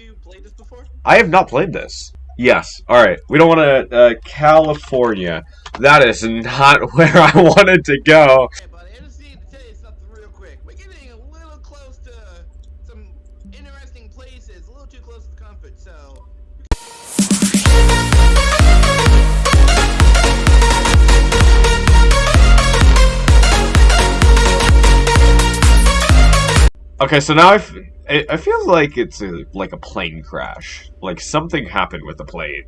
you played this before? I have not played this. Yes. All right. We don't want to. Uh, California. That is not where I wanted to go. Hey, buddy, I just need to tell you something real quick. We're getting a little close to some interesting places, a little too close to comfort, so. Okay, so now I, f- I, I feel like it's a, like a plane crash. Like something happened with the plane.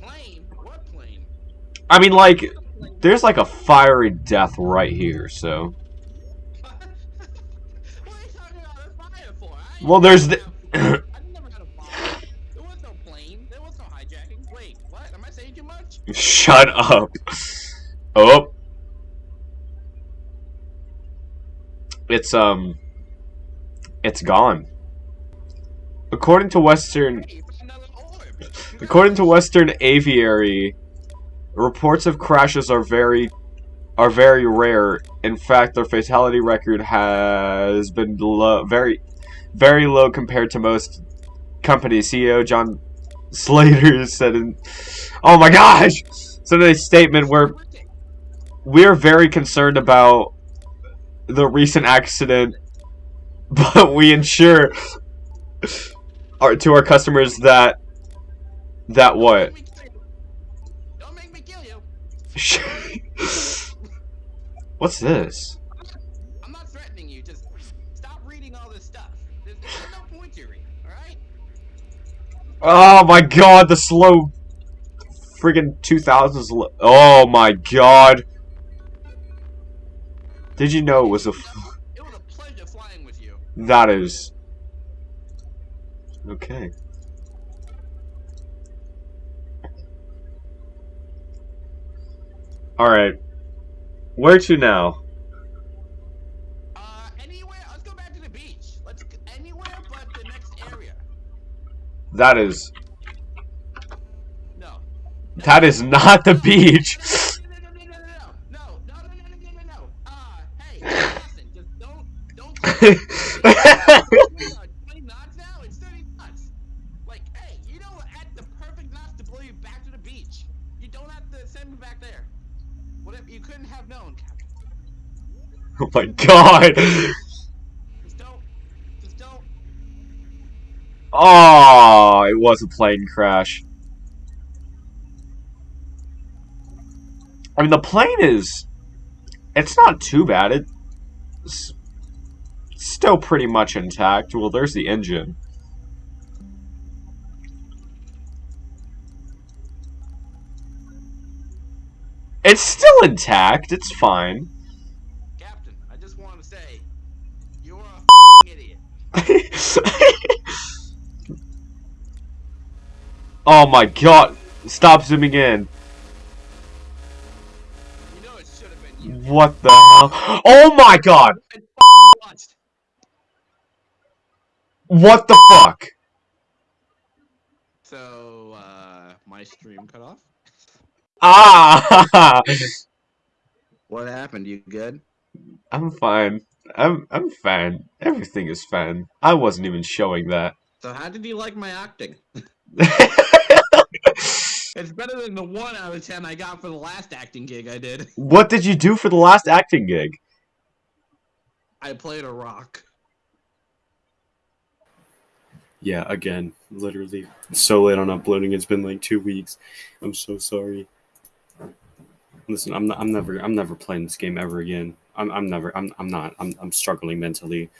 Plane? What plane? I mean, like, there's like a fiery death right here. So, what are you talking about a fire for? I well, there's the. never- I never had a fire. There was no plane. There was no hijacking. Wait, what? Am I saying too much? Shut up. Oh. It's um. It's gone. According to Western. According to Western Aviary, reports of crashes are very are very rare. In fact, their fatality record has been low, very very low compared to most companies. CEO John Slater said in Oh my gosh! So in a statement where we're very concerned about the recent accident, but we ensure our, to our customers that that what? Don't make me kill you. Don't make me kill you. What's this? I'm not threatening you. Just stop reading all this stuff. There's, there's no point to read. All right? Oh my god, the slow friggin' 2000s. Oh my god. Did you know it was a. F- It was a pleasure flying with you. that is. Okay. Alright. Where to now? Uh, anywhere. Let's go back to the beach. Let's anywhere but the next area. That is. No. That is not the beach! you couldn't have known, Captain. oh my god! Just don't. Just don't. Oh, it was a plane crash. I mean, the plane is. It's not too bad. It's still pretty much intact. Well, there's the engine. It's still intact. It's fine. Captain, I just want to say, you're a idiot. oh my god. Stop zooming in. You know it should have been you. What the hell? Oh my god! What the fuck? So, uh, my stream cut off? Ah! What happened? You good? I'm fine. I'm I'm fine. Everything is fine. I wasn't even showing that. So, how did you like my acting? It's better than the one out of ten I got for the last acting gig I did. what did you do for the last acting gig? I played a rock. Yeah, again, literally so late on uploading. It's been like two weeks. I'm so sorry. Listen, I'm not, I'm never I'm never playing this game ever again. I'm I'm never I'm I'm not I'm I'm struggling mentally.